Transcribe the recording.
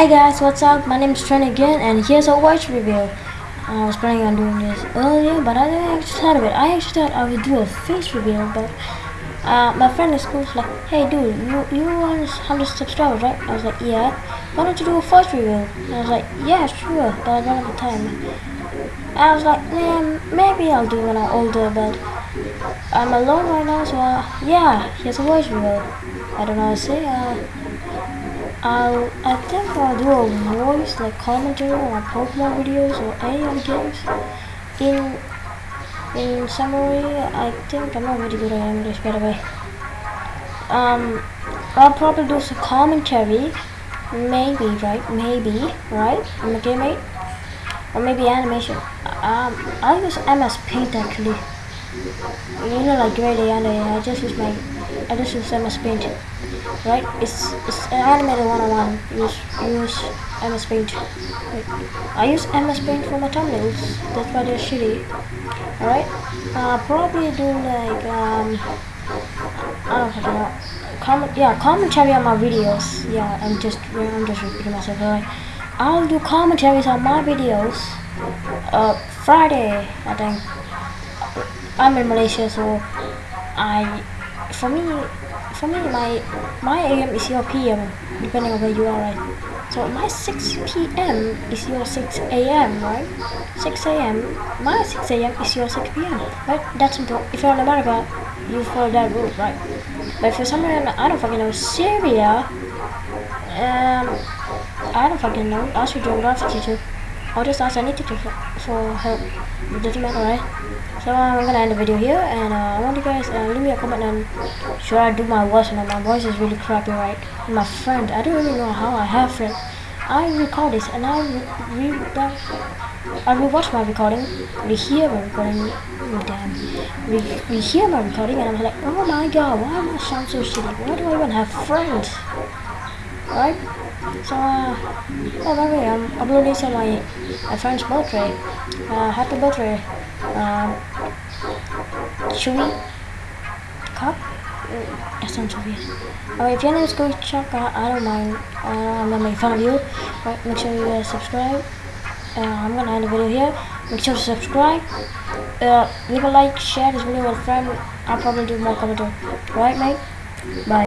Hey guys, what's up? My name is Trent again, and here's a watch review. I was planning on doing this earlier, but I didn't actually thought of it. I actually thought I would do a face reveal, but uh, my friend in school was like, "Hey, dude, you you want 100 subscribers, right?" I was like, "Yeah." Why don't you do a voice reveal? And I was like, "Yeah, sure," but I don't have the time. I was like, "Man, maybe I'll do when I'm older," but I'm alone right now, so uh, yeah, here's a voice reveal. I don't know say. Uh, I'll, I think I'll do a voice like commentary on Pokemon videos or any other games. In in summary, I think I'm not very good at English by the way. Um, I'll probably do some commentary, maybe right, maybe right, okay mate, or maybe animation. Um, I'll use MS Paint actually. You know, like grade A and A. I just use my, I just use MS Paint right? It's it's an animated 101. Use use MS Paint. I use MS Paint for my thumbnails. That's why they're shitty. Alright? Uh, probably do like um I don't know. Comment yeah, commentary on my videos. Yeah, I'm just I'm just repeating myself. Alright. I'll do commentaries on my videos. Uh, Friday, I think. I'm in Malaysia, so I for me for me, my my AM is your PM, depending on where you are, right? So my 6 PM is your 6 AM, right? 6 AM, my 6 AM is your 6 PM, right? That's simple. If you're in America, you follow that rule, right? But for some reason, I don't fucking know, Syria, um, I don't fucking know, ask your geography teacher. I'll just ask any teacher for, for help. It doesn't matter, right? So I'm gonna end the video here, and uh, I want you guys uh, leave me a comment on should I do my voice not. My voice is really crappy, right? And my friend, I don't really know how I have friend. I record this and I re, re I rewatch my recording, we hear my recording, oh, damn, we, we hear my recording and I'm like, oh my god, why do I sound so shitty? Why do I even have friends? Right? So, uh, oh, by the way, I'm uploading on my, my friend's birthday. Uh, happy birthday, um, Chewy Cup? That sounds so weird. Alright, if your name is Coach Chuck, I, I don't mind. Uh, I'm gonna make fun of you. Right, make sure you subscribe. Uh, I'm gonna end the video here. Make sure to subscribe. Uh, leave a like, share this video with a friend. I'll probably do more commentary. Alright, mate? Bye.